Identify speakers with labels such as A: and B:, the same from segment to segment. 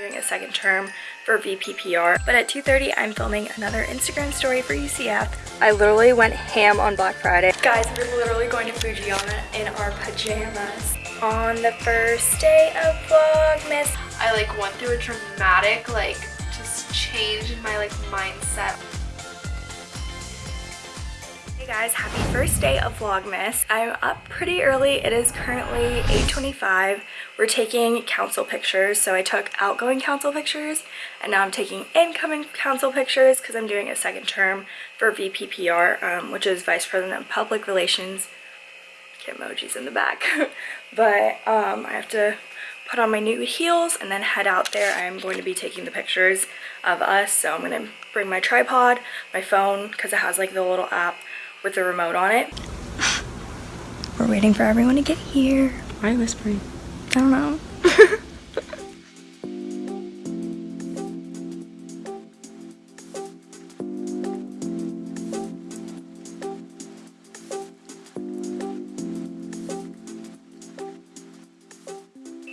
A: doing a second term for VPPR. But at 2.30, I'm filming another Instagram story for UCF. I literally went ham on Black Friday. Guys, we're literally going to Fujiyama in our pajamas on the first day of Vlogmas.
B: I like went through a dramatic like just change in my like mindset
A: guys, happy first day of Vlogmas. I'm up pretty early. It is currently 8.25. We're taking council pictures. So I took outgoing council pictures and now I'm taking incoming council pictures because I'm doing a second term for VPPR, um, which is Vice President of Public Relations. Get emojis in the back. but um, I have to put on my new heels and then head out there. I'm going to be taking the pictures of us. So I'm going to bring my tripod, my phone, because it has like the little app with the remote on it. We're waiting for everyone to get here.
B: Why are you whispering?
A: I don't know.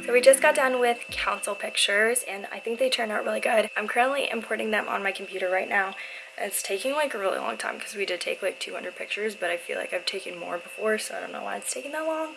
A: So we just got done with council pictures and I think they turned out really good. I'm currently importing them on my computer right now it's taking like a really long time because we did take like 200 pictures, but I feel like I've taken more before, so I don't know why it's taking that long.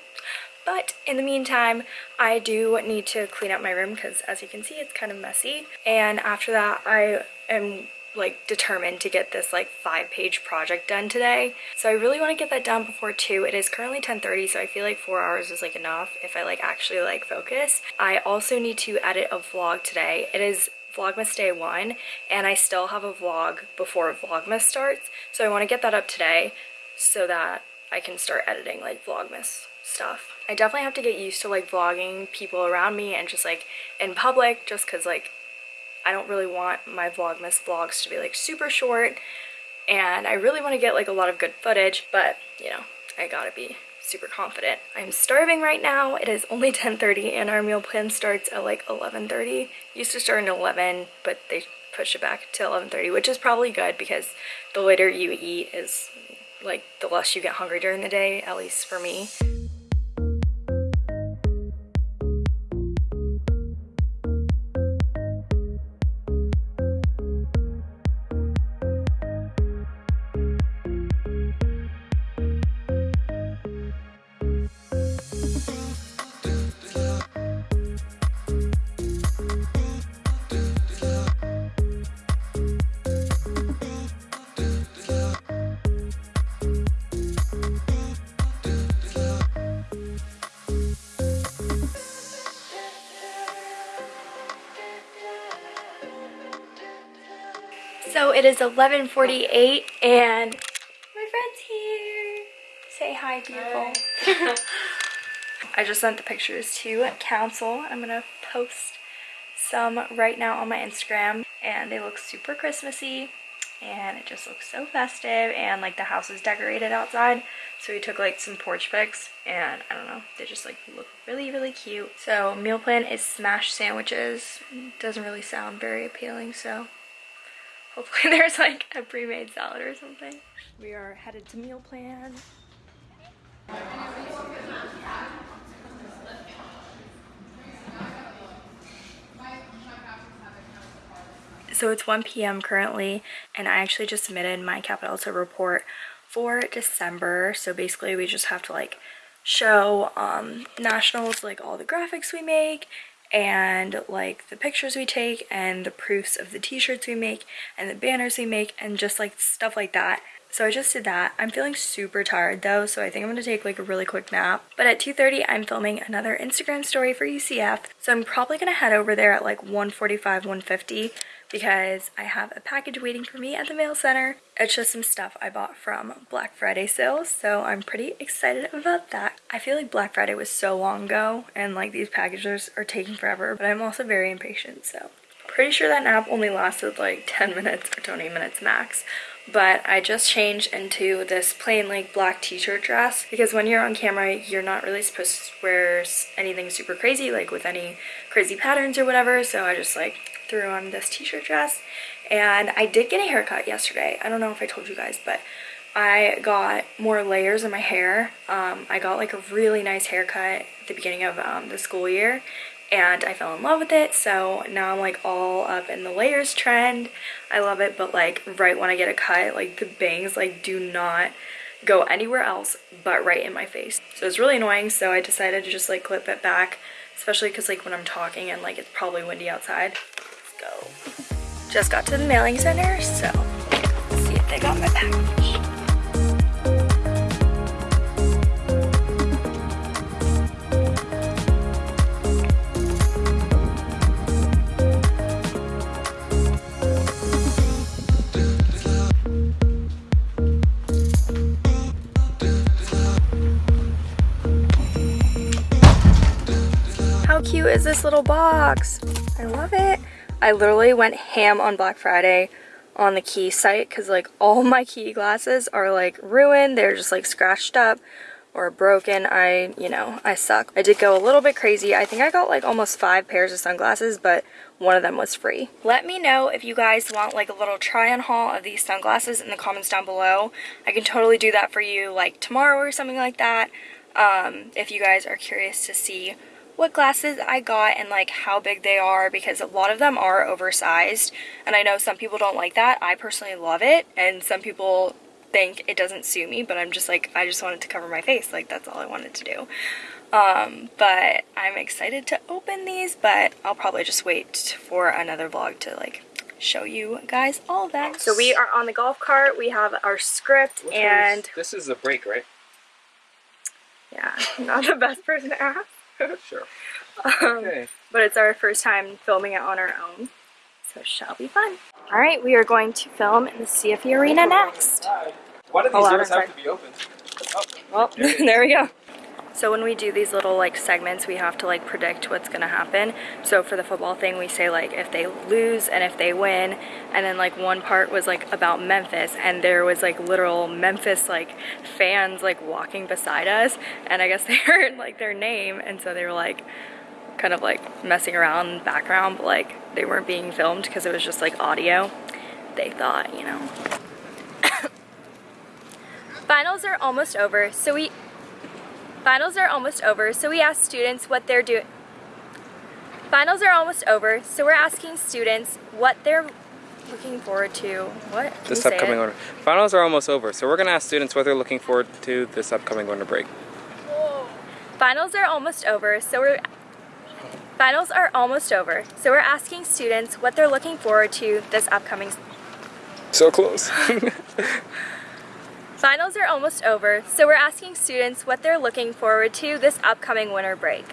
A: But in the meantime, I do need to clean up my room because as you can see, it's kind of messy. And after that, I am like determined to get this like five page project done today so i really want to get that done before two it is currently 10 30 so i feel like four hours is like enough if i like actually like focus i also need to edit a vlog today it is Vlogmas day one and I still have a vlog before Vlogmas starts. So I want to get that up today so that I can start editing like Vlogmas stuff. I definitely have to get used to like vlogging people around me and just like in public just because like I don't really want my Vlogmas vlogs to be like super short and I really want to get like a lot of good footage but you know I gotta be super confident. I'm starving right now. It is only 10.30 and our meal plan starts at like 11.30. Used to start at 11, but they pushed it back to 11.30, which is probably good because the later you eat is like the less you get hungry during the day, at least for me. So it is 11.48 and my friend's here. Say hi, beautiful. Hi. I just sent the pictures to council. I'm going to post some right now on my Instagram and they look super Christmassy and it just looks so festive and like the house is decorated outside so we took like some porch pics and I don't know they just like look really really cute so meal plan is smash sandwiches doesn't really sound very appealing so Hopefully there's like a pre-made salad or something. We are headed to meal plan. So it's 1 p.m. currently and I actually just submitted my Capital to report for December. So basically we just have to like show um, nationals like all the graphics we make and like the pictures we take and the proofs of the t-shirts we make and the banners we make and just like stuff like that so I just did that. I'm feeling super tired though, so I think I'm gonna take like a really quick nap. But at 2.30, I'm filming another Instagram story for UCF. So I'm probably gonna head over there at like 1.45, 1.50 because I have a package waiting for me at the mail center. It's just some stuff I bought from Black Friday sales, so I'm pretty excited about that. I feel like Black Friday was so long ago and like these packages are taking forever, but I'm also very impatient, so. Pretty sure that nap only lasted like 10 minutes or 20 minutes max but I just changed into this plain like black t-shirt dress because when you're on camera you're not really supposed to wear anything super crazy like with any crazy patterns or whatever so I just like threw on this t-shirt dress and I did get a haircut yesterday I don't know if I told you guys but I got more layers in my hair um, I got like a really nice haircut at the beginning of um, the school year and I fell in love with it. So now I'm like all up in the layers trend. I love it, but like right when I get a cut, like the bangs like do not go anywhere else but right in my face. So it's really annoying. So I decided to just like clip it back, especially because like when I'm talking and like it's probably windy outside. Go. Just got to the mailing center, so see if they got my package. How cute is this little box? I love it. I literally went ham on Black Friday on the Quay site because like all my Quay glasses are like ruined. They're just like scratched up or broken. I, you know, I suck. I did go a little bit crazy. I think I got like almost five pairs of sunglasses, but one of them was free. Let me know if you guys want like a little try on haul of these sunglasses in the comments down below. I can totally do that for you like tomorrow or something like that. Um, if you guys are curious to see what glasses I got and like how big they are because a lot of them are oversized and I know some people don't like that. I personally love it and some people think it doesn't suit me but I'm just like I just wanted to cover my face like that's all I wanted to do. Um, but I'm excited to open these but I'll probably just wait for another vlog to like show you guys all that. So we are on the golf cart. We have our script
C: Which
A: and
C: one's- this is a break, right?
A: yeah, not the best person to ask.
C: Sure.
A: Um,
C: Okay.
A: but it's our first time filming it on our own, so it shall be fun. All right, we are going to film in the CFE Arena next.
C: Why do these doors have to be open? Oh,
A: Well,
C: there
A: there we go. So when we do these little like segments, we have to like predict what's gonna happen. So for the football thing, we say like if they lose and if they win, and then like one part was like about Memphis, and there was like literal Memphis like fans like walking beside us, and I guess they heard like their name, and so they were like kind of like messing around in the background, but like they weren't being filmed because it was just like audio. They thought, you know. Finals are almost over, so we Finals are almost over, so we asked students what they're doing. Finals are almost over, so we're asking students what they're looking forward to. What? Can
C: This upcoming winter. Finals are almost over, so we're gonna ask students what they're looking forward to this upcoming winter break.
A: Finals are almost over, so we're Finals are almost over, so we're asking students what they're looking forward to this upcoming
C: So close.
A: Finals are almost over, so we're asking students what they're looking forward to this upcoming winter break.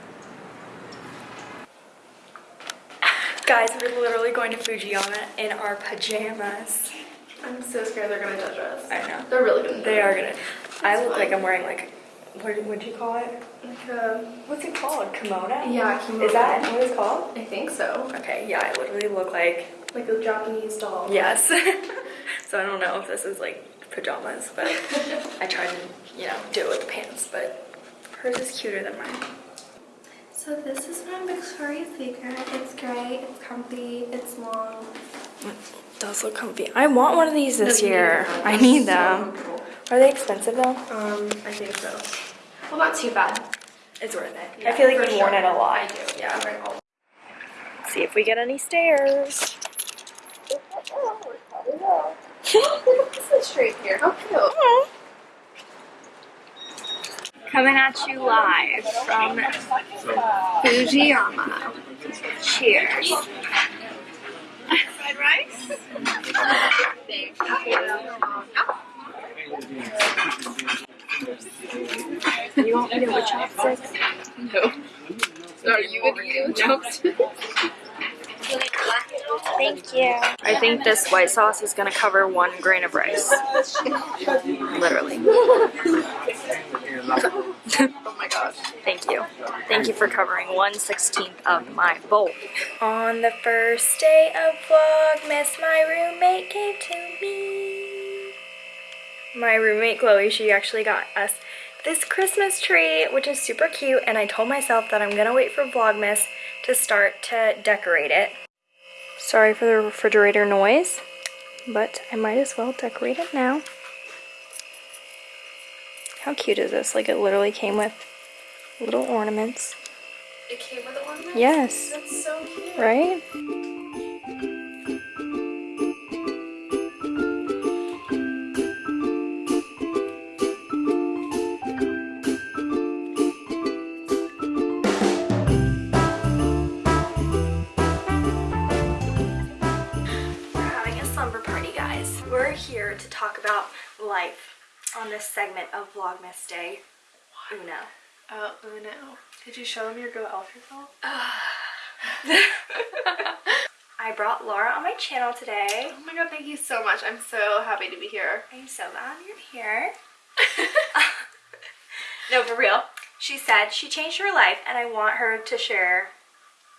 A: Guys, we're literally going to Fujiyama in our pajamas.
B: I'm so scared they're gonna judge us.
A: I know.
B: They're really gonna.
A: They are gonna. I look like I'm wearing like, what would you call it?
B: Like a,
A: What's it called? Kimono?
B: yeah, kimono.
A: Is that what it's called?
B: I think so.
A: Okay, yeah, I literally look like,
B: Like a Japanese doll.
A: yes. so I don't know if this is like pajamas, but I tried to, you know, do it with the pants, but hers is cuter than mine.
B: So this is from Victoria's Secret. It's great. It's comfy. It's long.
A: It does look comfy. I want one of these this
B: No,
A: year.
B: need.
A: I need
B: So
A: them.
B: comfortable.
A: Are they expensive though?
B: Um, I think so. Well, not too bad.
A: It's worth it. I feel like
B: for
A: you've worn it a lot.
B: I do. Yeah. Right. all-
A: See if we get any stairs.
B: Here. How cute.
A: Coming at you live from
B: Fujiyama.
A: Cheers.
B: Fried rice.
A: You want me to with chopsticks?
B: No. Are you gonna eat it with chopsticks?
A: Thank you. I think this white sauce is gonna cover one grain of rice. Literally.
B: Oh my gosh.
A: Thank you. Thank you for covering 1 16th of my bowl. On the first day of Vlogmas, my roommate gave to me. My roommate Chloe, she actually got us this Christmas tree, which is super cute, and I told myself that I'm gonna wait for Vlogmas to start to decorate it. Sorry for the refrigerator noise, but I might as well decorate it now. How cute is this? Like it literally came with little ornaments.
B: It came with one.
A: Yes.
B: That's so cute.
A: Right? This segment of Vlogmas Day Uno.
B: Oh, Uno. Did you show them your Go Elf yourself?
A: I brought Laura on my channel today.
B: Oh my god, thank you so much. I'm so happy to be here.
A: I'm so glad you're here. no, for real. She said she changed her life and I want her to share.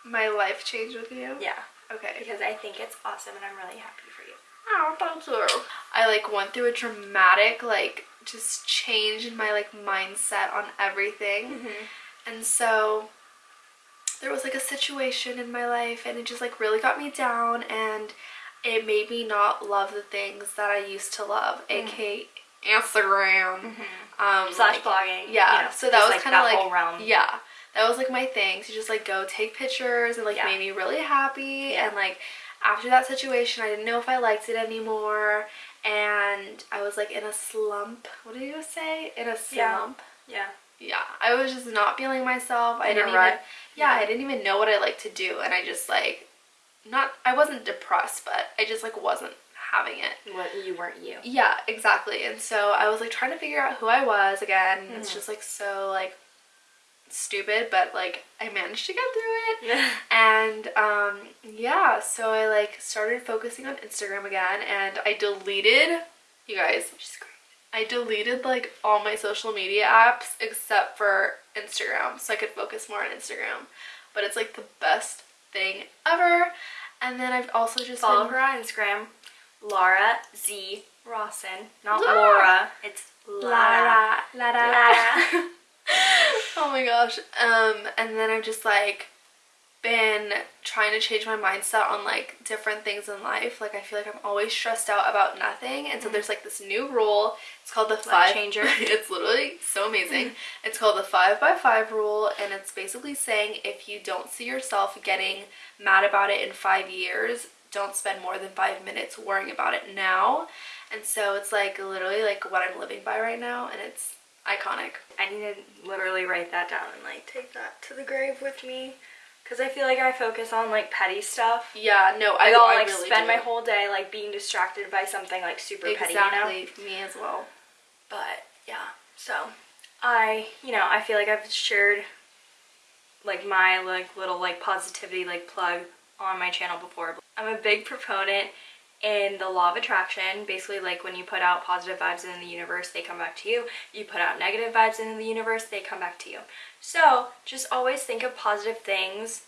B: My life changed with you?
A: Yeah.
B: Okay.
A: Because I think it's awesome and I'm really happy.
B: Oh, thank you. I like went through a dramatic like just change in my like mindset on everything. Mm-hmm. And so there was like a situation in my life and it just like really got me down and it made me not love the things that I used to love, mm. aka Instagram. Mm-hmm. Um
A: Slash
B: like-
A: blogging.
B: Yeah.
A: you know,
B: so that was
A: like,
B: kind of like
A: realm.
B: Yeah. That was like my thing to just like go take pictures and like
A: Yeah.
B: made me really happy
A: Yeah.
B: and like after that situation I didn't know if I liked it anymore and I was like in a slump. What did you say? In a slump.
A: Yeah.
B: Yeah. yeah. I was just not feeling myself. I
A: In a
B: didn't even Yeah, I didn't even know what I liked to do and I just like not I wasn't depressed but I just like wasn't having it.
A: What you weren't you.
B: Yeah, exactly. And so I was like trying to figure out who I was again.
A: Mm-hmm.
B: It's just like so like stupid, but like I managed to get through it. and um yeah, so I like started focusing on Instagram again and I deleted you guys I deleted like all my social media apps except for Instagram so I could focus more on Instagram. But it's like the best thing ever. And then I've also just
A: Follow
B: been-
A: her on Instagram, Laura Z Rawson. Not
B: Laura.
A: Laura. It's Lara.
B: Lara. Lara.
A: Lara.
B: oh my gosh. Um, and then I've just like been trying to change my mindset on like different things in life. Like I feel like I'm always stressed out about nothing. And so there's like this new rule. It's called the five
A: changer.
B: it's literally so amazing. It's called the five by five rule, and it's basically saying if you don't see yourself getting mad about it in five years, don't spend more than five minutes worrying about it now. And so it's like literally like what I'm living by right now, and it's iconic.
A: I need to literally write that down and like take that to the grave with me. Cause I feel like I focus on like petty stuff.
B: Yeah, no, I
A: I like
B: really
A: spend
B: do.
A: my whole day like being distracted by something like super petty, you know?
B: exactly me as well.
A: But yeah, so I, you know, I feel like I've shared like my like little like positivity like plug on my channel before. I'm a big proponent in the law of attraction. Basically, like when you put out positive vibes in the universe, they come back to you. You put out negative vibes in the universe, they come back to you. So just always think of positive things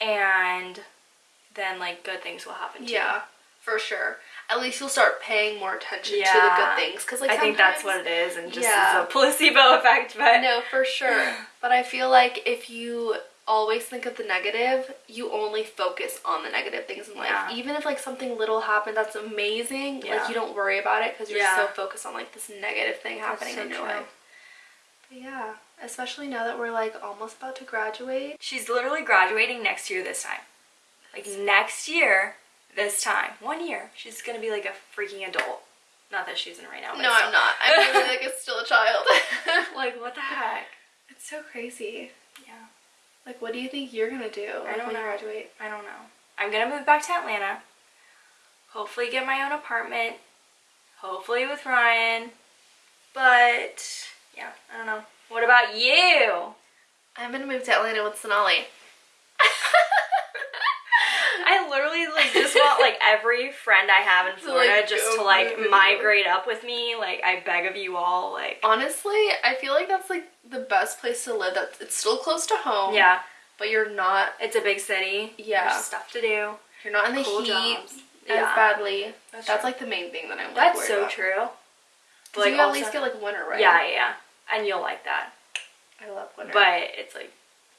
A: and then like good things will happen to you.
B: Yeah, for sure. At least you'll start paying more attention to the good things because like
A: I think that's what it is and just
B: Yeah.
A: a placebo effect, but
B: No, for sure. But I feel like if you always think of the negative, you only focus on the negative things in life.
A: Yeah.
B: Even if like something little happened that's amazing,
A: Yeah.
B: like you don't worry about it because you're
A: Yeah.
B: so focused on like this negative thing happening
A: so
B: in your
A: true.
B: life. But yeah, especially now that we're like almost about to graduate.
A: She's literally graduating next year this time. Like next year this time. One year. She's gonna be like a freaking adult. Not that she's in right now.
B: No. I'm not. I'm really like a still a child.
A: like what the heck?
B: it's so crazy.
A: Yeah.
B: Like, what do you think you're gonna do
A: I don't
B: when
A: know.
B: you graduate?
A: I don't know. I'm gonna move back to Atlanta. Hopefully get my own apartment. Hopefully with Ryan. But yeah, I don't know. What about you?
B: I'm gonna move to Atlanta with Sonali.
A: I literally like just want like every friend I have in
B: To,
A: Florida
B: like,
A: just to like
B: move with you.
A: migrate up with me. Like I beg of you all. Like
B: Honestly, I feel like that's like the best place to live. That it's still close to home.
A: yeah,
B: But you're not.
A: it's a big city.
B: Yeah.
A: There's stuff to do.
B: You're not in the
A: Cool
B: heat
A: jobs.
B: as
A: Yeah.
B: badly.
A: That's
B: That's, like the main thing that I'm. Like,
A: That's so
B: about.
A: true.
B: 'Cause you at least get like winter, right?
A: Yeah, yeah, and you'll like that.
B: I love winter.
A: But it's like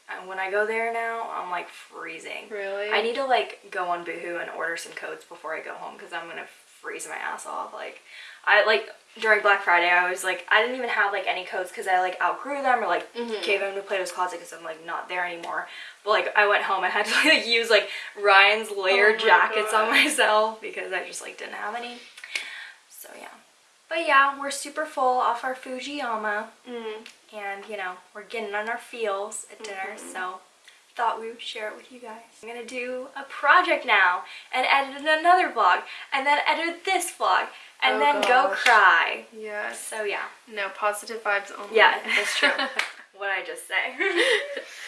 A: uh, when I go there now, I'm like freezing.
B: really,
A: I need to like go on Boohoo and order some coats before I go home because I'm gonna freeze my ass off. Like, I like during Black Friday, I was like, I didn't even have like any coats because I like outgrew them or like gave them to Plato's Closet because I'm like not there anymore. But like, I went home, I had to like use like Ryan's layered
B: Oh
A: jackets on myself because I just like didn't have any. Yeah. But yeah, we're super full off our Fujiyama
B: Mm.
A: and you know we're getting on our feels at dinner so thought we would share it with you guys i'm gonna do a project now and edit another vlog and then edit this vlog and
B: Oh
A: then go cry
B: Yes.
A: so yeah
B: No positive vibes only.
A: yeah that's true what i just say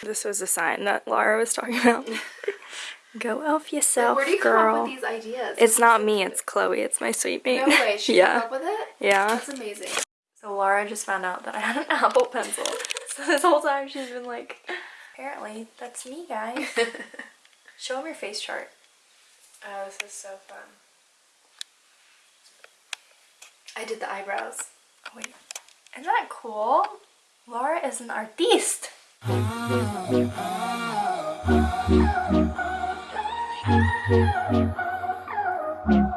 A: this was a sign that laura was talking about go elf yourself
B: Where do you
A: girl
B: come up with these ideas?
A: it's not me it's chloe it's my sweet mate
B: No way. She
A: yeah
B: came up with it.
A: yeah
B: That's amazing.
A: So Laura just found out that I had an Apple Pencil. So this whole time she's been like, apparently that's me, guys. Show them your face chart.
B: Oh, this is so fun. I did the eyebrows.
A: Oh, wait. Isn't that cool? Laura is an artiste.
D: Ah. Música